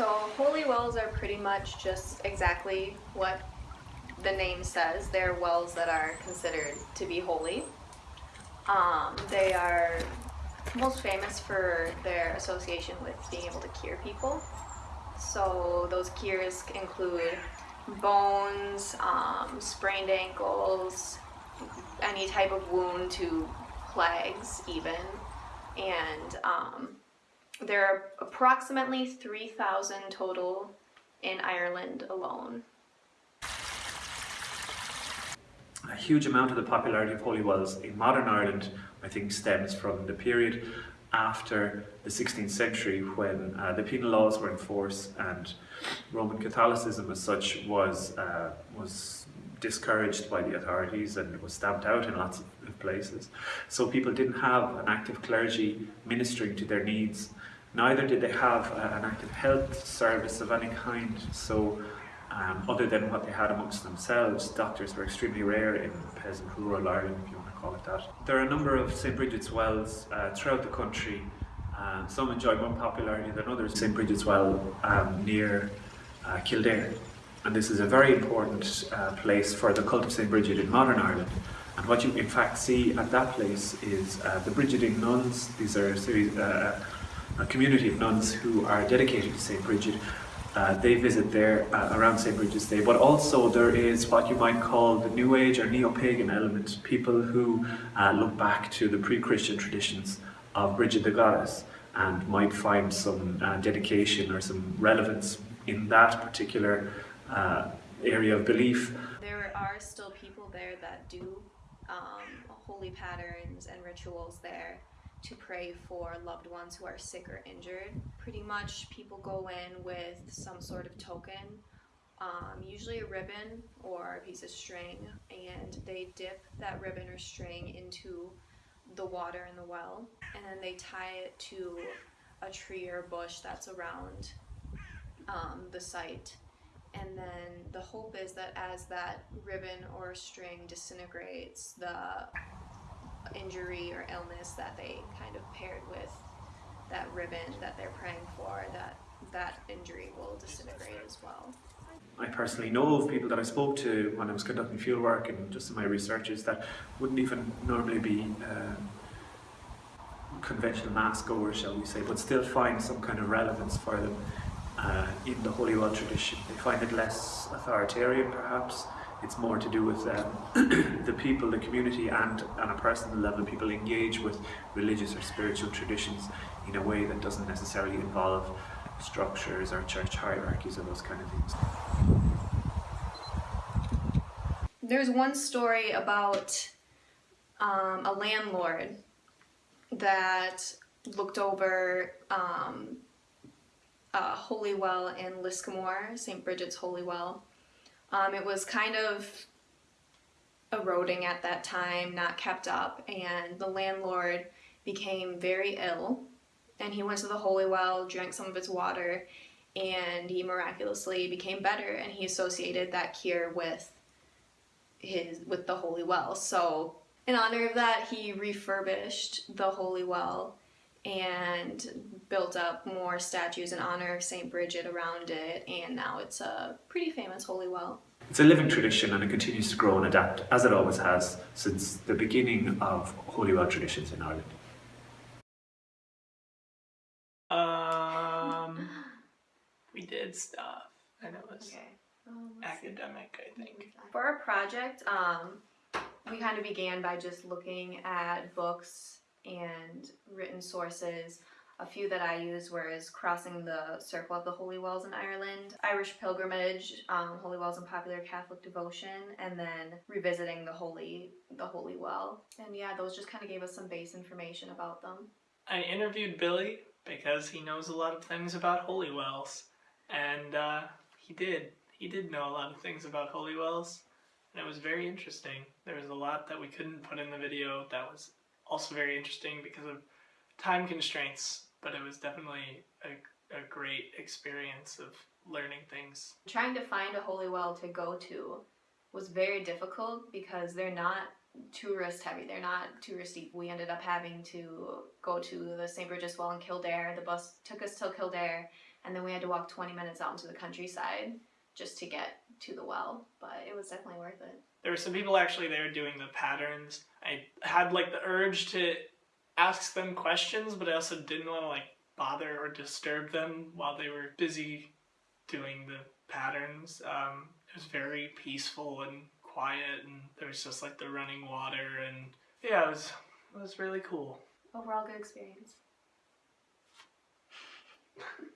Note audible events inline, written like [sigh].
So holy wells are pretty much just exactly what the name says. They're wells that are considered to be holy. Um, they are most famous for their association with being able to cure people. So those cures include bones, um, sprained ankles, any type of wound to plagues even. And um, there are approximately 3,000 total in Ireland alone. A huge amount of the popularity of holy wells in modern Ireland I think stems from the period after the 16th century when uh, the penal laws were in force and Roman Catholicism as such was, uh, was discouraged by the authorities and was stamped out in lots of places. So people didn't have an active clergy ministering to their needs. Neither did they have uh, an active health service of any kind. So um, other than what they had amongst themselves, doctors were extremely rare in peasant rural Ireland, if you want to call it that. There are a number of St Bridget's wells uh, throughout the country. Uh, some enjoy more popularity than others. St Bridget's well um, near uh, Kildare. And this is a very important uh, place for the cult of St Bridget in modern Ireland. And what you in fact see at that place is uh, the Brigidine nuns. These are a, series, a community of nuns who are dedicated to St Bridget uh, they visit there uh, around St. Bridget's Day, but also there is what you might call the New Age or Neo-Pagan element, people who uh, look back to the pre-Christian traditions of Bridget the Goddess and might find some uh, dedication or some relevance in that particular uh, area of belief. There are still people there that do um, holy patterns and rituals there to pray for loved ones who are sick or injured. Pretty much people go in with some sort of token, um, usually a ribbon or a piece of string, and they dip that ribbon or string into the water in the well, and then they tie it to a tree or bush that's around um, the site. And then the hope is that as that ribbon or string disintegrates, the injury or illness that they kind of paired with that ribbon that they're praying for, that that injury will disintegrate as well. I personally know of people that I spoke to when I was conducting field work and just in my researches that wouldn't even normally be uh, conventional mass goers, shall we say, but still find some kind of relevance for them uh, in the Holy Well tradition. They find it less authoritarian perhaps, it's more to do with um, [clears throat] the people, the community, and on a personal level, people engage with religious or spiritual traditions in a way that doesn't necessarily involve structures or church hierarchies or those kind of things. There's one story about um, a landlord that looked over um, a holy well in Liscannor, St. Bridget's Holy Well, um, it was kind of eroding at that time, not kept up, and the landlord became very ill. And he went to the holy well, drank some of its water, and he miraculously became better. And he associated that cure with his with the holy well. So in honor of that, he refurbished the holy well and built up more statues in honor of St. Bridget around it and now it's a pretty famous holy well. It's a living tradition and it continues to grow and adapt as it always has since the beginning of holy well traditions in Ireland. Um, [gasps] we did stuff and it was Okay. academic, I think. For our project, um, we kind of began by just looking at books and written sources. A few that I used was Crossing the Circle of the Holy Wells in Ireland, Irish Pilgrimage, um, Holy Wells and Popular Catholic Devotion, and then revisiting the Holy the Holy Well. And yeah, those just kind of gave us some base information about them. I interviewed Billy because he knows a lot of things about holy wells, and uh, he did. He did know a lot of things about holy wells, and it was very interesting. There was a lot that we couldn't put in the video that was also very interesting because of time constraints, but it was definitely a, a great experience of learning things. Trying to find a holy well to go to was very difficult because they're not tourist heavy. They're not touristy. We ended up having to go to the St. Bridget's Well in Kildare. The bus took us till Kildare and then we had to walk 20 minutes out into the countryside just to get to the well. But it was definitely worth it. There were some people actually there doing the patterns. I had like the urge to ask them questions, but I also didn't want to like bother or disturb them while they were busy doing the patterns. Um, it was very peaceful and quiet, and there was just like the running water, and yeah, it was it was really cool. Overall, good experience. [laughs]